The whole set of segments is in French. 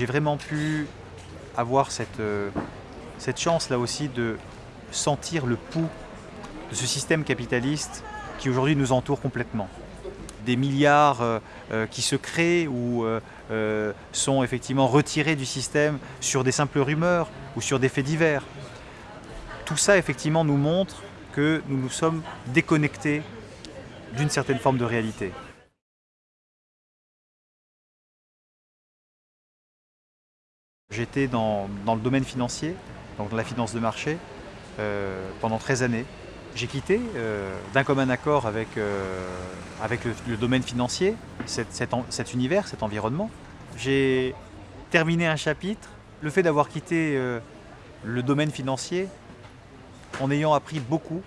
j'ai vraiment pu avoir cette, euh, cette chance là aussi de sentir le pouls de ce système capitaliste qui aujourd'hui nous entoure complètement. Des milliards euh, euh, qui se créent ou sont effectivement retirés du système sur des simples rumeurs ou sur des faits divers. Tout ça effectivement nous montre que nous nous sommes déconnectés d'une certaine forme de réalité. J'étais dans, le domaine financier, donc dans la finance de marché, euh, pendant 13 années. J'ai quitté euh, d'un commun accord avec, euh, avec le, domaine financier, cet, univers, cet environnement. J'ai terminé un chapitre. Le fait d'avoir quitté le domaine financier, en ayant appris beaucoup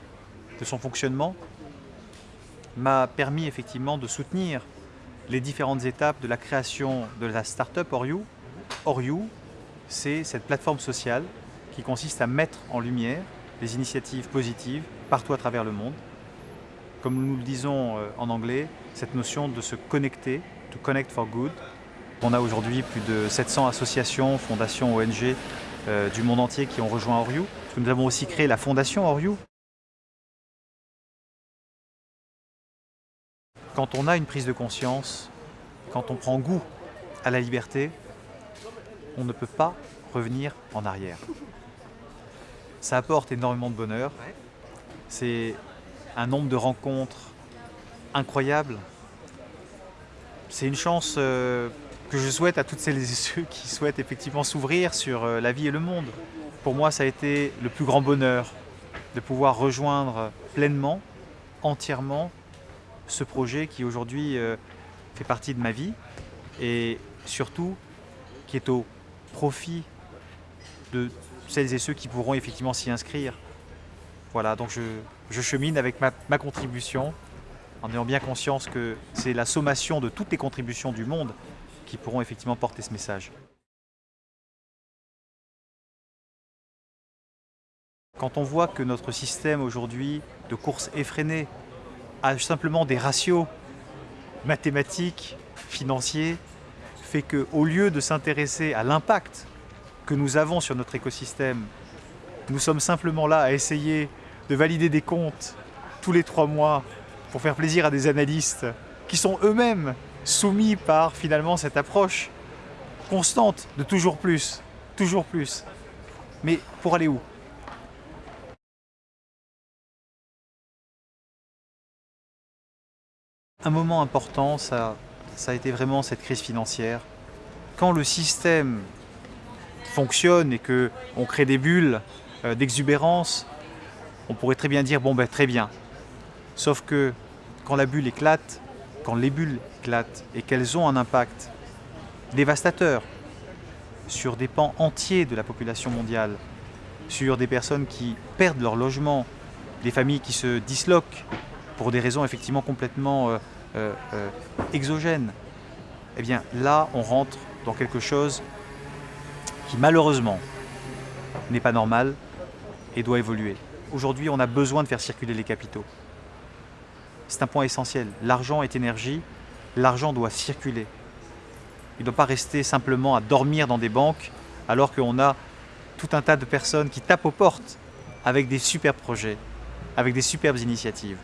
de son fonctionnement, m'a permis effectivement de soutenir les différentes étapes de la création de la start-up Oriou. Oriou, c'est cette plateforme sociale qui consiste à mettre en lumière des initiatives positives partout à travers le monde. Comme nous le disons euh, en anglais, cette notion de se connecter, to connect for good. On a aujourd'hui plus de 700 associations, fondations, ONG euh, du monde entier qui ont rejoint Oriou. Nous avons aussi créé la fondation Oriou. Quand on a une prise de conscience, quand on prend goût à la liberté, on ne peut pas revenir en arrière. Ça apporte énormément de bonheur. C'est un nombre de rencontres incroyables. C'est une chance euh, que je souhaite à toutes celles et ceux qui souhaitent effectivement s'ouvrir sur euh, la vie et le monde. Pour moi, ça a été le plus grand bonheur de pouvoir rejoindre pleinement, entièrement, ce projet qui aujourd'hui euh, fait partie de ma vie et surtout qui est au profit de celles et ceux qui pourront effectivement s'y inscrire. Voilà, donc je, chemine avec ma, ma, contribution en ayant bien conscience que c'est la sommation de toutes les contributions du monde qui pourront effectivement porter ce message. Quand on voit que notre système aujourd'hui de course effrénée a simplement des ratios mathématiques, financiers, fait qu'au lieu de s'intéresser à l'impact que nous avons sur notre écosystème, nous sommes simplement là à essayer de valider des comptes tous les trois mois pour faire plaisir à des analystes qui sont eux-mêmes soumis par finalement cette approche constante de toujours plus, toujours plus. Mais pour aller où? Un moment important, ça ça a été vraiment cette crise financière. Quand le système fonctionne et qu'on crée des bulles euh, d'exubérance, on pourrait très bien dire, bon ben très bien. Sauf que quand la bulle éclate, quand les bulles éclatent et qu'elles ont un impact dévastateur sur des pans entiers de la population mondiale, sur des personnes qui perdent leur logement, des familles qui se disloquent pour des raisons effectivement complètement euh, euh, exogène, eh bien là on rentre dans quelque chose qui malheureusement n'est pas normal et doit évoluer. Aujourd'hui on a besoin de faire circuler les capitaux. C'est un point essentiel. L'argent est énergie, l'argent doit circuler. Il ne doit pas rester simplement à dormir dans des banques alors qu'on a tout un tas de personnes qui tapent aux portes avec des superbes projets, avec des superbes initiatives.